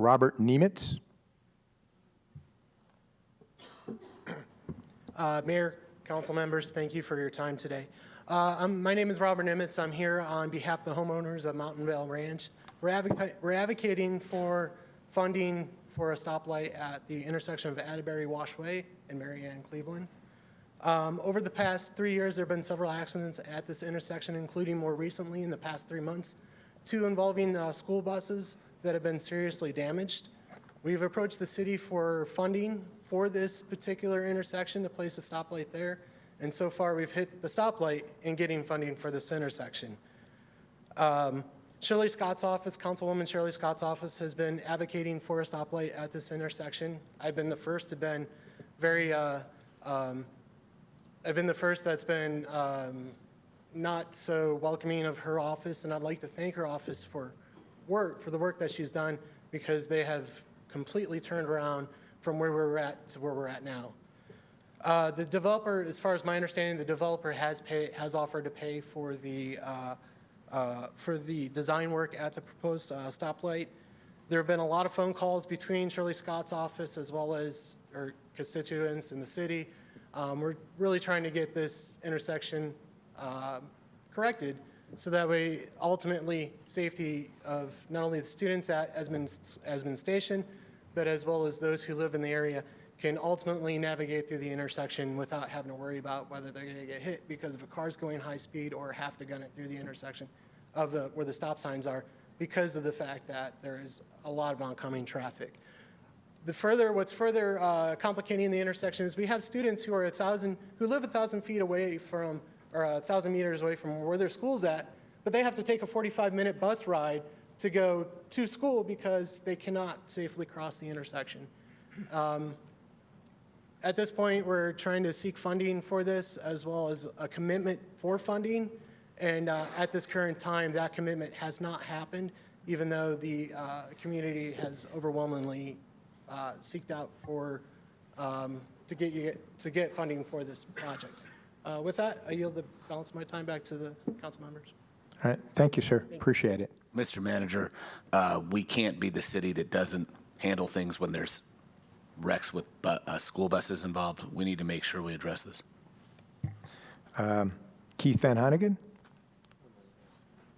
Robert Nemitz. Uh, Mayor, council members, thank you for your time today. Uh, My name is Robert Nimitz. I'm here on behalf of the homeowners of Mountain Vale Ranch. We're we're advocating for funding for a stoplight at the intersection of Atterbury Washway and Mary Ann Cleveland. Um, Over the past three years, there have been several accidents at this intersection, including more recently in the past three months, two involving uh, school buses that have been seriously damaged. We've approached the city for funding for this particular intersection to place a stoplight there, and so far, we've hit the stoplight in getting funding for this intersection. Um, Shirley Scott's office, Councilwoman Shirley Scott's office has been advocating for a stoplight at this intersection. I've been the first to been very, uh, um, I've been the first that's been um, not so welcoming of her office, and I'd like to thank her office for work, for the work that she's done, because they have completely turned around from where we were at to where we're at now. Uh, The developer, as far as my understanding, the developer has pay, has offered to pay for the, uh, uh, for the design work at the proposed uh, stoplight. There have been a lot of phone calls between Shirley Scott's office as well as her constituents in the city. Um, We're really trying to get this intersection um, corrected, so that way, ultimately, safety of not only the students at Esmond, Esmond Station, but as well as those who live in the area can ultimately navigate through the intersection without having to worry about whether they're going to get hit because of a car's going high speed or have to gun it through the intersection of the, where the stop signs are because of the fact that there is a lot of oncoming traffic. The further, what's further uh, complicating the intersection is we have students who are a thousand, who live a thousand feet away from, or a thousand meters away from where their school's at, but they have to take a 45-minute bus ride to go to school because they cannot safely cross the intersection. Um, At this point, we're trying to seek funding for this as well as a commitment for funding. And uh, at this current time, that commitment has not happened, even though the uh, community has overwhelmingly uh, seeked out for, um, to get, you to get funding for this project. Uh, With that, I yield the balance of my time back to the council members. All right, thank you, sir. Appreciate it. Mr. Manager, uh, we can't be the city that doesn't handle things when there's wrecks with bu- uh, school buses involved. We need to make sure we address this. Keith Van Hannigan?